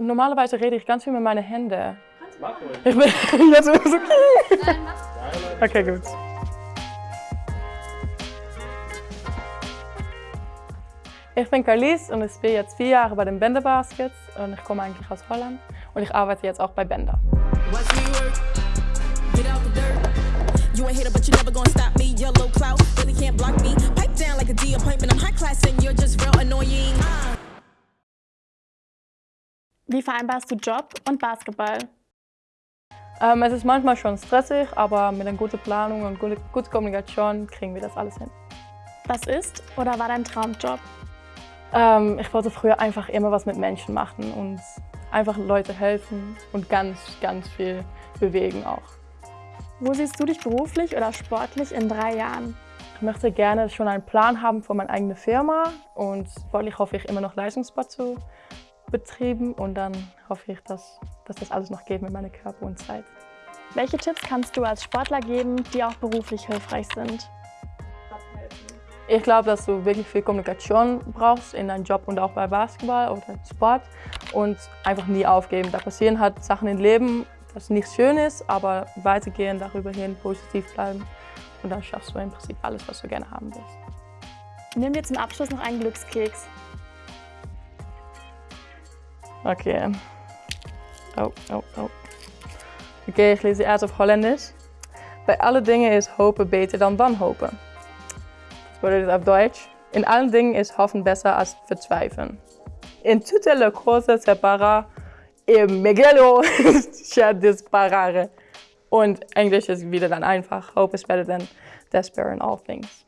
Normalerweise rede ich ganz viel mit meinen Händen. Mach ruhig. Ich bin jetzt ist okay. Nein, mach. Okay, gut. Ich bin Carlies und ich spiele jetzt vier Jahre bei den Bender Baskets und ich komme eigentlich aus Holland und ich arbeite jetzt auch bei Bender. You ain't hater, but you never gonna stop me. Yellow clout, really can't block me. Pipe down like a D appointment. I'm high class and you're just real annoying. Wie vereinbarst du Job und Basketball? Ähm, es ist manchmal schon stressig, aber mit einer guten Planung und gute, gute Kommunikation kriegen wir das alles hin. Was ist oder war dein Traumjob? Ähm, ich wollte früher einfach immer was mit Menschen machen und einfach Leute helfen und ganz, ganz viel bewegen auch. Wo siehst du dich beruflich oder sportlich in drei Jahren? Ich möchte gerne schon einen Plan haben für meine eigene Firma und sportlich hoffe ich immer noch Leistungssport zu betreiben und dann hoffe ich, dass, dass das alles noch geht mit meinem Körper und Zeit. Welche Tipps kannst du als Sportler geben, die auch beruflich hilfreich sind? Ich glaube, dass du wirklich viel Kommunikation brauchst in deinem Job und auch bei Basketball oder Sport und einfach nie aufgeben. Da passieren halt Sachen im Leben, das nicht schön ist, aber weitergehen, darüber hin, positiv bleiben und dann schaffst du im Prinzip alles, was du gerne haben willst. Nimm dir zum Abschluss noch einen Glückskeks. Okay. Oh, oh, oh. Okay, ich lese erst auf Holländisch. Bei allen Dingen ist hopen beter dan wanhopen. Das bedeutet auf Deutsch. In allen Dingen ist hoffen besser als verzweifeln. In tutte le cose separa e megalo c'è disparare. Und Englisch ist wieder dann einfach. Hope is better than despair in all things.